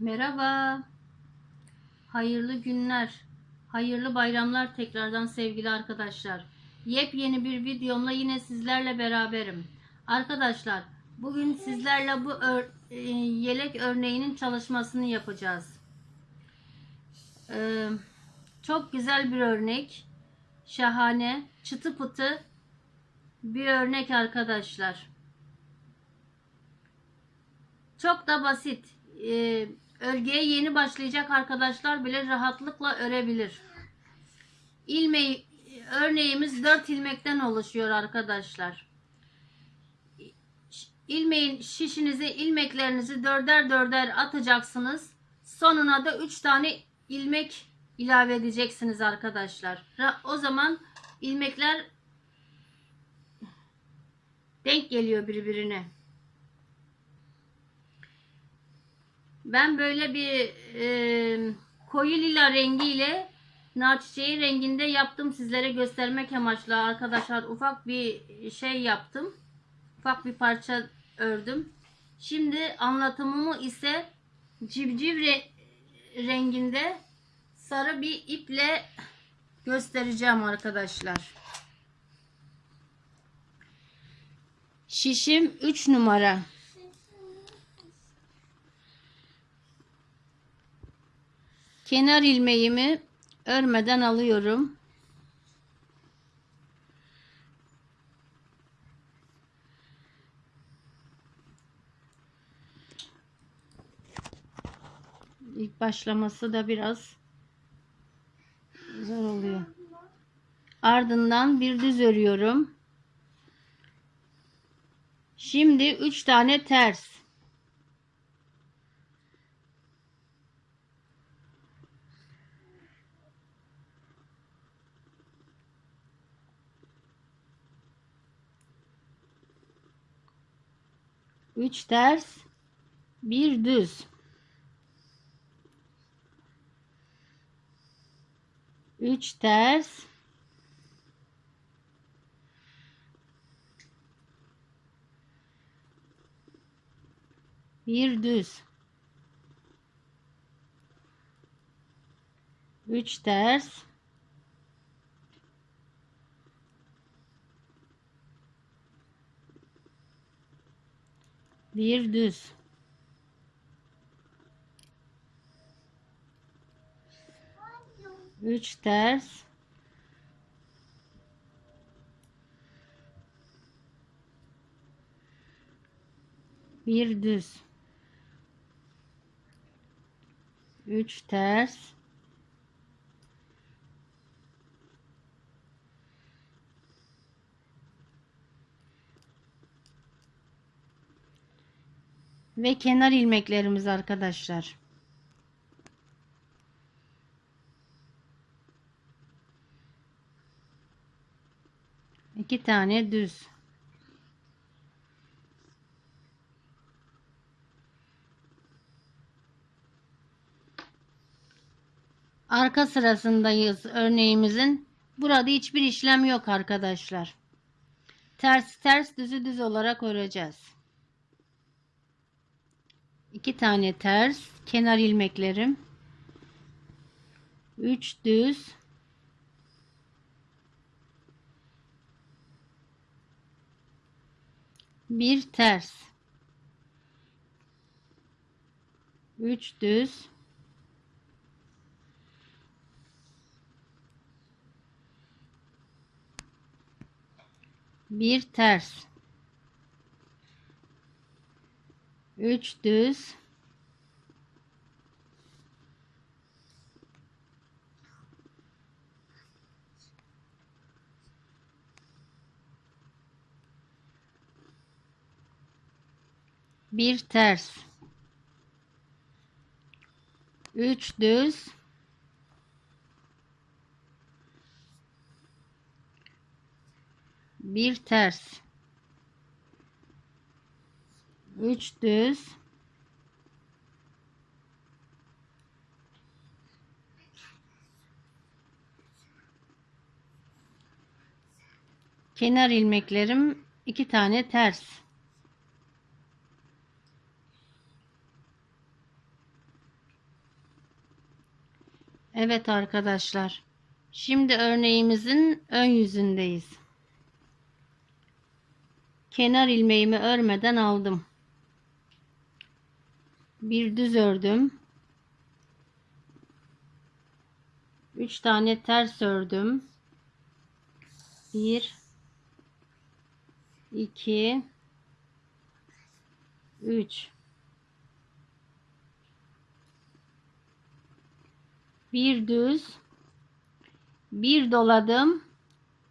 Merhaba. Hayırlı günler. Hayırlı bayramlar tekrardan sevgili arkadaşlar. Yepyeni bir videomla yine sizlerle beraberim. Arkadaşlar bugün sizlerle bu ör- e, yelek örneğinin çalışmasını yapacağız. Ee, çok güzel bir örnek. Şahane, çıtı pıtı bir örnek arkadaşlar. Çok da basit. Ee, örgüye yeni başlayacak arkadaşlar bile rahatlıkla örebilir. İlmeği, örneğimiz 4 ilmekten oluşuyor arkadaşlar. İlmeğin şişinizi, ilmeklerinizi dörder dörder atacaksınız. Sonuna da 3 tane ilmek ilave edeceksiniz arkadaşlar. O zaman ilmekler denk geliyor birbirine. Ben böyle bir e, koyu lila rengiyle nar renginde yaptım. Sizlere göstermek amaçlı arkadaşlar ufak bir şey yaptım. Ufak bir parça ördüm. Şimdi anlatımımı ise civciv re- renginde sarı bir iple göstereceğim arkadaşlar. Şişim 3 numara Kenar ilmeğimi örmeden alıyorum. İlk başlaması da biraz zor oluyor. Ardından bir düz örüyorum. Şimdi 3 tane ters. Üç ters, bir düz. Üç ters. Bir düz. Üç ters. Bir düz. Üç ters. Bir düz. Üç ters. Ve kenar ilmeklerimiz arkadaşlar. İki tane düz. Arka sırasındayız örneğimizin. Burada hiçbir işlem yok arkadaşlar. Ters ters düzü düz olarak öreceğiz. İki tane ters kenar ilmeklerim. Üç düz. Bir ters. Üç düz. Bir ters. Üç düz. Bir ters. Üç düz. Bir ters. Üç düz. Kenar ilmeklerim iki tane ters. Evet arkadaşlar. Şimdi örneğimizin ön yüzündeyiz. Kenar ilmeğimi örmeden aldım. Bir düz ördüm. 3 tane ters ördüm. 1 2 3 bir düz bir doladım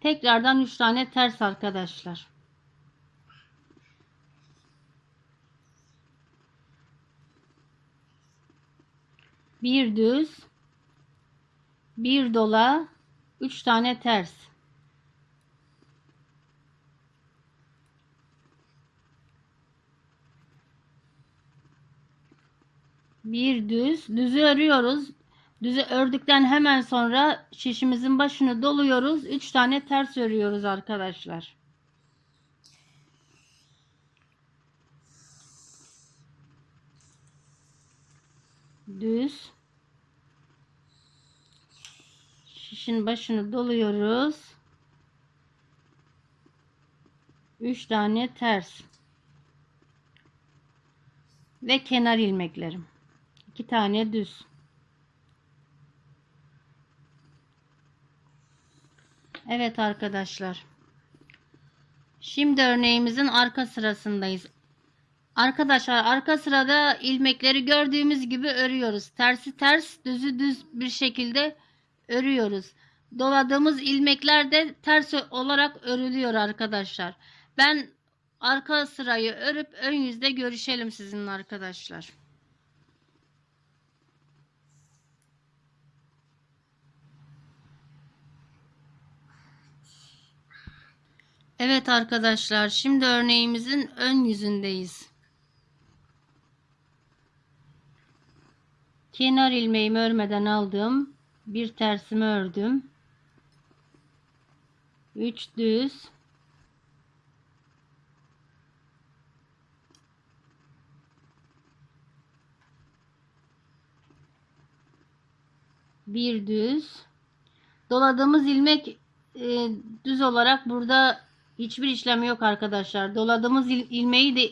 tekrardan 3 tane ters arkadaşlar bir düz bir dola 3 tane ters. Bir düz düzü örüyoruz. Düzü ördükten hemen sonra şişimizin başını doluyoruz. 3 tane ters örüyoruz arkadaşlar. Düz şişin başını doluyoruz. 3 tane ters. Ve kenar ilmeklerim. 2 tane düz. Evet arkadaşlar. Şimdi örneğimizin arka sırasındayız. Arkadaşlar arka sırada ilmekleri gördüğümüz gibi örüyoruz. Tersi ters, düzü düz bir şekilde örüyoruz. Doladığımız ilmekler de ters olarak örülüyor arkadaşlar. Ben arka sırayı örüp ön yüzde görüşelim sizinle arkadaşlar. Evet arkadaşlar şimdi örneğimizin ön yüzündeyiz. Kenar ilmeğimi örmeden aldım. Bir tersimi ördüm. 3 düz. Bir düz. Doladığımız ilmek e, düz olarak burada hiçbir işlem yok arkadaşlar. Doladığımız il, ilmeği de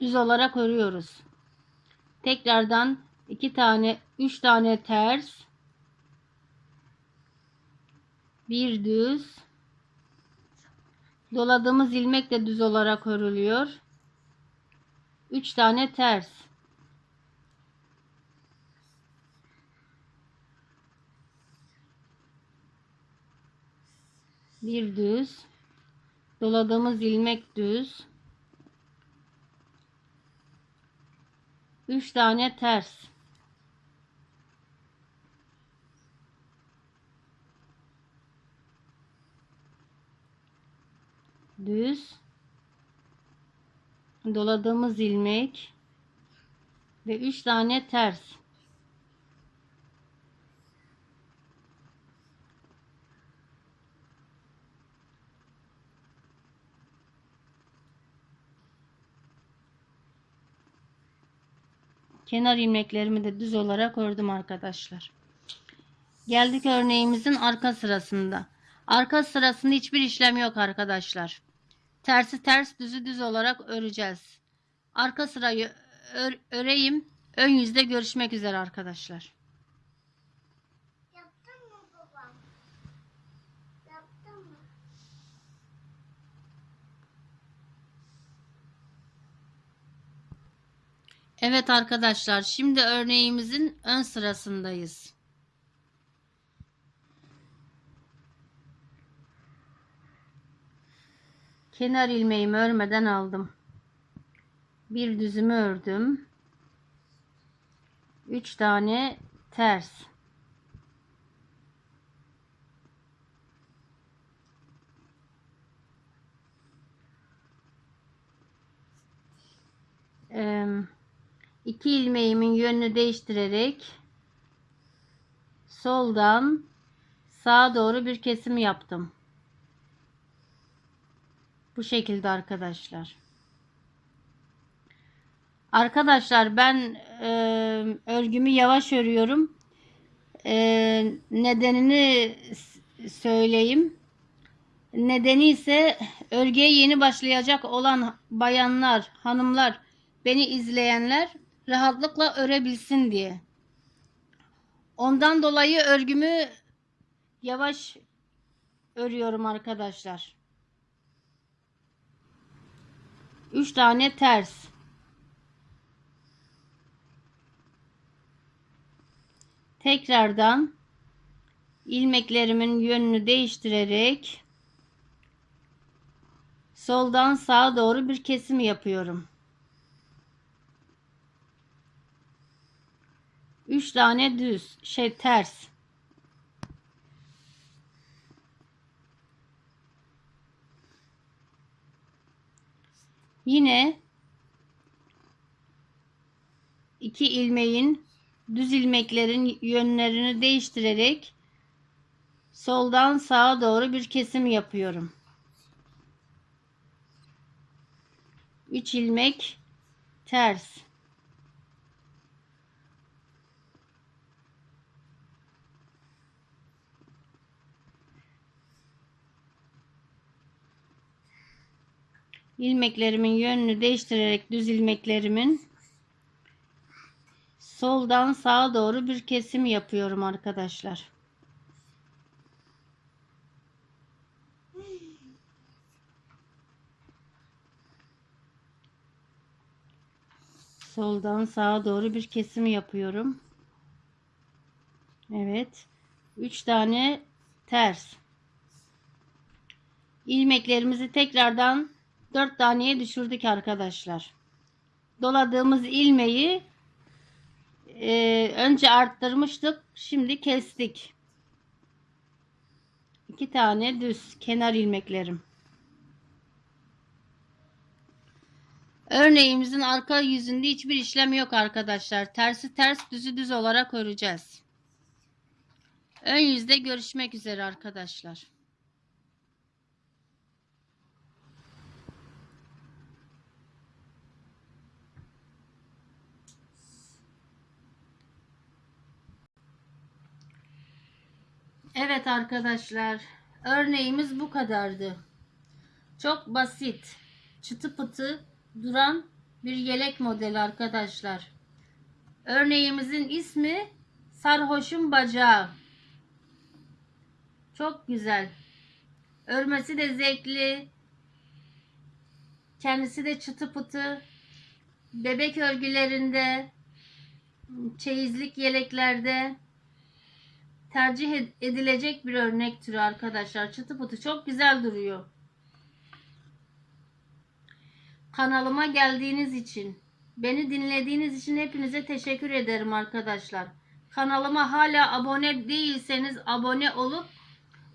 düz olarak örüyoruz. Tekrardan 2 tane 3 tane ters bir düz. Doladığımız ilmek de düz olarak örülüyor. 3 tane ters. Bir düz. Doladığımız ilmek düz. 3 tane ters düz. Doladığımız ilmek. Ve 3 tane ters. Kenar ilmeklerimi de düz olarak ördüm arkadaşlar. Geldik örneğimizin arka sırasında. Arka sırasında hiçbir işlem yok arkadaşlar tersi ters düzü düz olarak öreceğiz. Arka sırayı ör, öreyim. Ön yüzde görüşmek üzere arkadaşlar. Yaptın mı babam? Yaptın mı? Evet arkadaşlar şimdi örneğimizin ön sırasındayız. Kenar ilmeğimi örmeden aldım. Bir düzümü ördüm. 3 tane ters. İki ilmeğimin yönünü değiştirerek soldan sağa doğru bir kesim yaptım. Bu şekilde arkadaşlar. Arkadaşlar ben e, örgümü yavaş örüyorum. Ee, nedenini söyleyeyim. Nedeni ise örgüye yeni başlayacak olan bayanlar, hanımlar, beni izleyenler rahatlıkla örebilsin diye. Ondan dolayı örgümü yavaş örüyorum arkadaşlar. 3 tane ters. Tekrardan ilmeklerimin yönünü değiştirerek soldan sağa doğru bir kesim yapıyorum. 3 tane düz, şey ters. Yine iki ilmeğin düz ilmeklerin yönlerini değiştirerek soldan sağa doğru bir kesim yapıyorum. 3 ilmek ters. İlmeklerimin yönünü değiştirerek düz ilmeklerimin soldan sağa doğru bir kesim yapıyorum arkadaşlar. Soldan sağa doğru bir kesim yapıyorum. Evet. 3 tane ters. İlmeklerimizi tekrardan 4 taneye düşürdük arkadaşlar. Doladığımız ilmeği e, önce arttırmıştık. Şimdi kestik. 2 tane düz kenar ilmeklerim. Örneğimizin arka yüzünde hiçbir işlem yok arkadaşlar. Tersi ters düzü düz olarak öreceğiz. Ön yüzde görüşmek üzere arkadaşlar. Evet arkadaşlar. Örneğimiz bu kadardı. Çok basit. Çıtı pıtı duran bir yelek modeli arkadaşlar. Örneğimizin ismi Sarhoşun Bacağı. Çok güzel. Örmesi de zevkli. Kendisi de çıtı pıtı. Bebek örgülerinde, çeyizlik yeleklerde tercih ed- edilecek bir örnek türü arkadaşlar. Çıtı pıtı çok güzel duruyor. Kanalıma geldiğiniz için, beni dinlediğiniz için hepinize teşekkür ederim arkadaşlar. Kanalıma hala abone değilseniz abone olup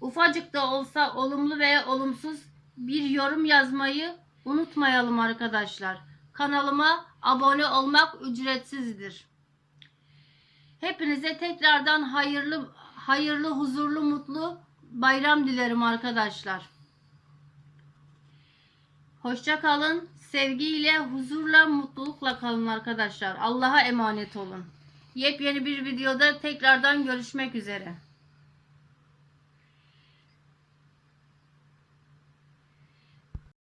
ufacık da olsa olumlu veya olumsuz bir yorum yazmayı unutmayalım arkadaşlar. Kanalıma abone olmak ücretsizdir. Hepinize tekrardan hayırlı hayırlı, huzurlu, mutlu bayram dilerim arkadaşlar. Hoşça kalın. Sevgiyle, huzurla, mutlulukla kalın arkadaşlar. Allah'a emanet olun. Yepyeni bir videoda tekrardan görüşmek üzere.